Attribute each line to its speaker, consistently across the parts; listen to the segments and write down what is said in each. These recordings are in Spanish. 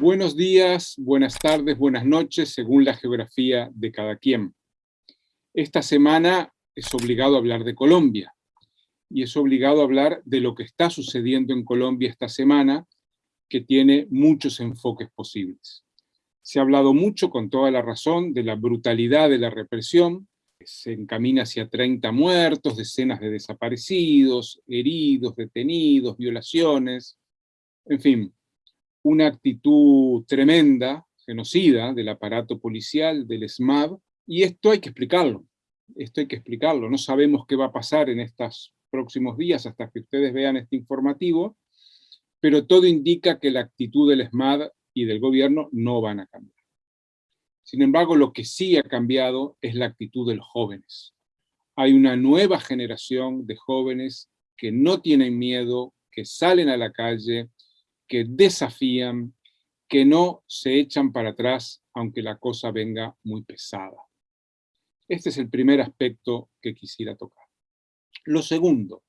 Speaker 1: Buenos días, buenas tardes, buenas noches, según la geografía de cada quien. Esta semana es obligado a hablar de Colombia, y es obligado a hablar de lo que está sucediendo en Colombia esta semana, que tiene muchos enfoques posibles. Se ha hablado mucho, con toda la razón, de la brutalidad de la represión, se encamina hacia 30 muertos, decenas de desaparecidos, heridos, detenidos, violaciones, en fin, una actitud tremenda, genocida, del aparato policial, del SMAB, y esto hay que explicarlo, esto hay que explicarlo, no sabemos qué va a pasar en estos próximos días hasta que ustedes vean este informativo, pero todo indica que la actitud del SMAD y del gobierno no van a cambiar. Sin embargo, lo que sí ha cambiado es la actitud de los jóvenes. Hay una nueva generación de jóvenes que no tienen miedo, que salen a la calle, que desafían, que no se echan para atrás aunque la cosa venga muy pesada. Este es el primer aspecto que quisiera tocar. Lo segundo,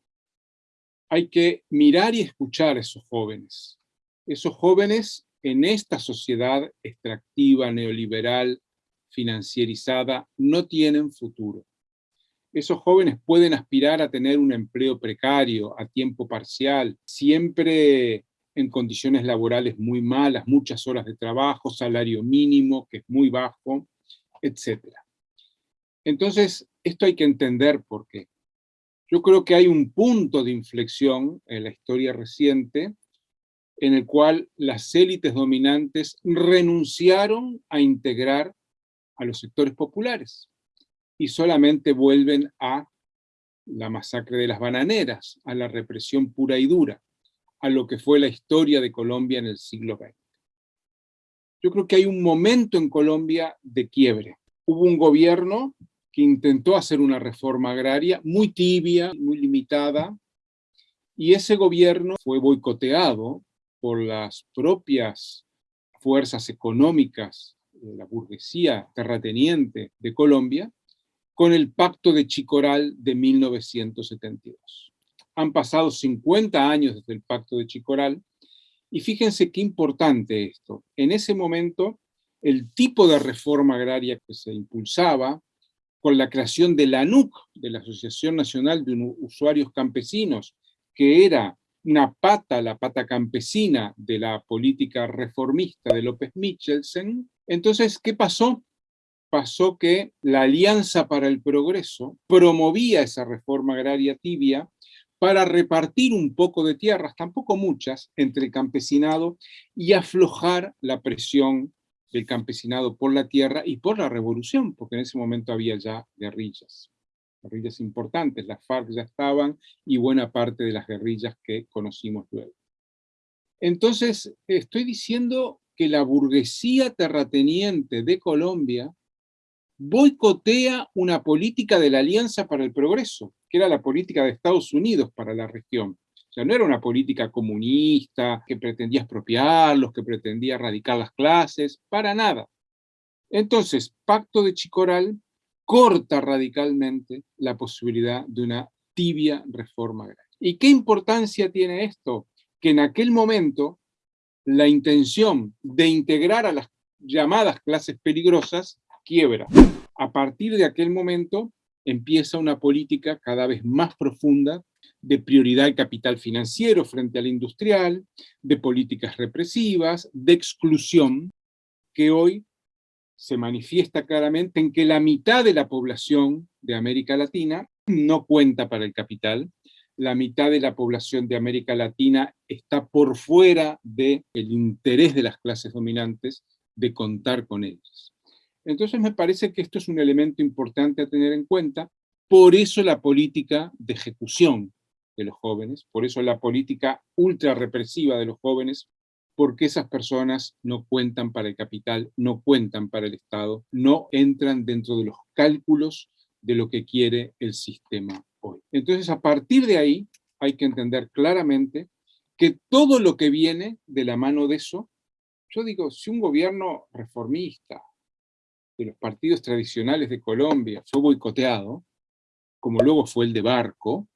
Speaker 1: hay que mirar y escuchar a esos jóvenes. Esos jóvenes en esta sociedad extractiva, neoliberal, financierizada, no tienen futuro. Esos jóvenes pueden aspirar a tener un empleo precario, a tiempo parcial, siempre en condiciones laborales muy malas, muchas horas de trabajo, salario mínimo, que es muy bajo, etc. Entonces, esto hay que entender por qué. Yo creo que hay un punto de inflexión en la historia reciente en el cual las élites dominantes renunciaron a integrar a los sectores populares y solamente vuelven a la masacre de las bananeras, a la represión pura y dura a lo que fue la historia de Colombia en el siglo XX. Yo creo que hay un momento en Colombia de quiebre. Hubo un gobierno que intentó hacer una reforma agraria muy tibia, muy limitada, y ese gobierno fue boicoteado por las propias fuerzas económicas la burguesía terrateniente de Colombia, con el Pacto de Chicoral de 1972. Han pasado 50 años desde el Pacto de Chicoral, y fíjense qué importante esto. En ese momento, el tipo de reforma agraria que se impulsaba, con la creación de la ANUC, de la Asociación Nacional de Usuarios Campesinos, que era una pata, la pata campesina de la política reformista de López Michelsen. Entonces, ¿qué pasó? Pasó que la Alianza para el Progreso promovía esa reforma agraria tibia para repartir un poco de tierras, tampoco muchas, entre el campesinado y aflojar la presión del campesinado por la tierra y por la revolución, porque en ese momento había ya guerrillas, guerrillas importantes, las FARC ya estaban y buena parte de las guerrillas que conocimos luego. Entonces, estoy diciendo que la burguesía terrateniente de Colombia boicotea una política de la Alianza para el Progreso, que era la política de Estados Unidos para la región. O sea, no era una política comunista que pretendía expropiarlos, que pretendía erradicar las clases, para nada. Entonces, Pacto de Chicoral corta radicalmente la posibilidad de una tibia reforma. ¿Y qué importancia tiene esto? Que en aquel momento la intención de integrar a las llamadas clases peligrosas quiebra. A partir de aquel momento empieza una política cada vez más profunda de prioridad al capital financiero frente al industrial, de políticas represivas, de exclusión, que hoy se manifiesta claramente en que la mitad de la población de América Latina no cuenta para el capital, la mitad de la población de América Latina está por fuera del interés de las clases dominantes de contar con ellas. Entonces me parece que esto es un elemento importante a tener en cuenta, por eso la política de ejecución de los jóvenes, por eso la política ultra represiva de los jóvenes, porque esas personas no cuentan para el capital, no cuentan para el Estado, no entran dentro de los cálculos de lo que quiere el sistema hoy. Entonces, a partir de ahí, hay que entender claramente que todo lo que viene de la mano de eso, yo digo, si un gobierno reformista, de los partidos tradicionales de Colombia fue boicoteado, como luego fue el de Barco,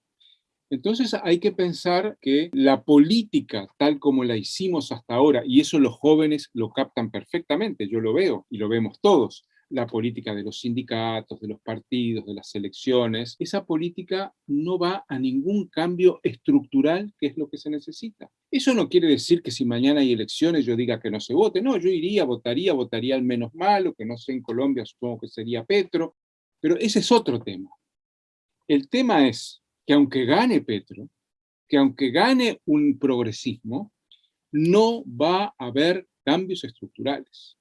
Speaker 1: Entonces hay que pensar que la política tal como la hicimos hasta ahora, y eso los jóvenes lo captan perfectamente, yo lo veo y lo vemos todos, la política de los sindicatos, de los partidos, de las elecciones, esa política no va a ningún cambio estructural que es lo que se necesita. Eso no quiere decir que si mañana hay elecciones yo diga que no se vote, no, yo iría, votaría, votaría al menos malo, que no sé en Colombia supongo que sería Petro, pero ese es otro tema. El tema es que aunque gane Petro, que aunque gane un progresismo, no va a haber cambios estructurales.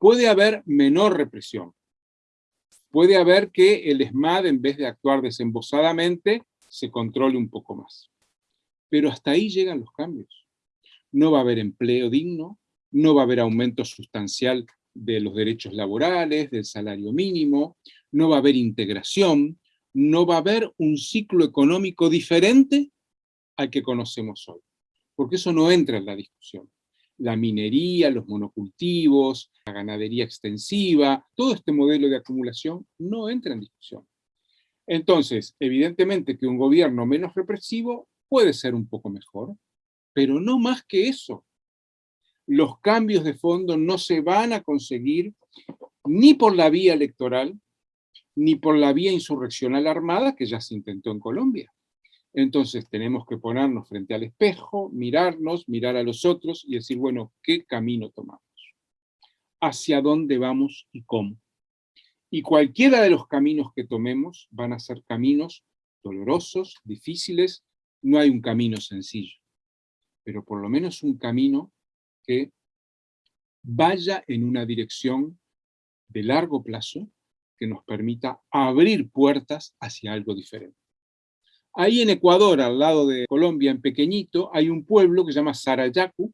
Speaker 1: Puede haber menor represión. Puede haber que el ESMAD, en vez de actuar desembosadamente, se controle un poco más. Pero hasta ahí llegan los cambios. No va a haber empleo digno, no va a haber aumento sustancial de los derechos laborales, del salario mínimo, no va a haber integración, no va a haber un ciclo económico diferente al que conocemos hoy, porque eso no entra en la discusión. La minería, los monocultivos, la ganadería extensiva, todo este modelo de acumulación no entra en discusión. Entonces, evidentemente que un gobierno menos represivo puede ser un poco mejor, pero no más que eso. Los cambios de fondo no se van a conseguir ni por la vía electoral, ni por la vía insurreccional armada que ya se intentó en Colombia. Entonces tenemos que ponernos frente al espejo, mirarnos, mirar a los otros y decir, bueno, ¿qué camino tomamos? ¿Hacia dónde vamos y cómo? Y cualquiera de los caminos que tomemos van a ser caminos dolorosos, difíciles, no hay un camino sencillo, pero por lo menos un camino que vaya en una dirección de largo plazo que nos permita abrir puertas hacia algo diferente. Ahí en Ecuador, al lado de Colombia, en pequeñito, hay un pueblo que se llama Sarayaku,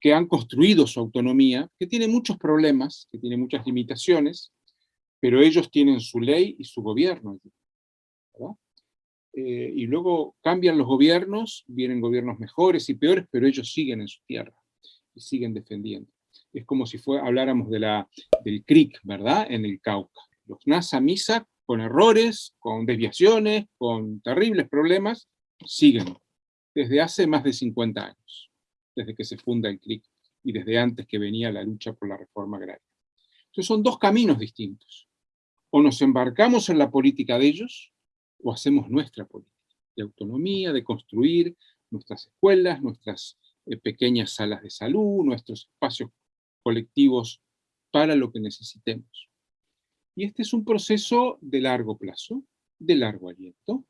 Speaker 1: que han construido su autonomía, que tiene muchos problemas, que tiene muchas limitaciones, pero ellos tienen su ley y su gobierno. Eh, y luego cambian los gobiernos, vienen gobiernos mejores y peores, pero ellos siguen en su tierra y siguen defendiendo es como si fue, habláramos de la, del CRIC, ¿verdad?, en el Cauca. Los NASA con errores, con desviaciones, con terribles problemas, siguen desde hace más de 50 años, desde que se funda el CRIC y desde antes que venía la lucha por la reforma agraria. Entonces son dos caminos distintos. O nos embarcamos en la política de ellos, o hacemos nuestra política de autonomía, de construir nuestras escuelas, nuestras eh, pequeñas salas de salud, nuestros espacios colectivos para lo que necesitemos. Y este es un proceso de largo plazo, de largo aliento.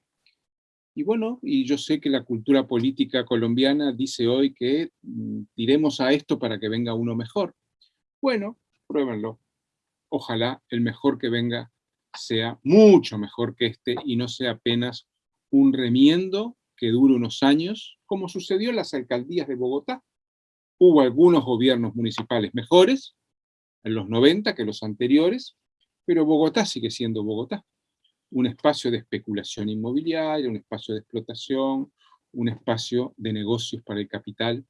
Speaker 1: Y bueno, y yo sé que la cultura política colombiana dice hoy que mm, tiremos a esto para que venga uno mejor. Bueno, pruébenlo. Ojalá el mejor que venga sea mucho mejor que este y no sea apenas un remiendo que dure unos años, como sucedió en las alcaldías de Bogotá, Hubo algunos gobiernos municipales mejores en los 90 que los anteriores, pero Bogotá sigue siendo Bogotá. Un espacio de especulación inmobiliaria, un espacio de explotación, un espacio de negocios para el capital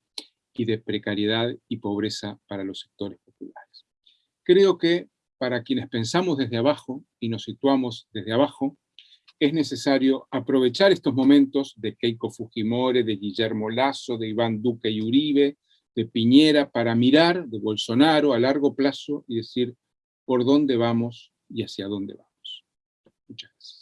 Speaker 1: y de precariedad y pobreza para los sectores populares. Creo que para quienes pensamos desde abajo y nos situamos desde abajo, es necesario aprovechar estos momentos de Keiko Fujimori, de Guillermo Lazo, de Iván Duque y Uribe, de Piñera para mirar de Bolsonaro a largo plazo y decir por dónde vamos y hacia dónde vamos. Muchas gracias.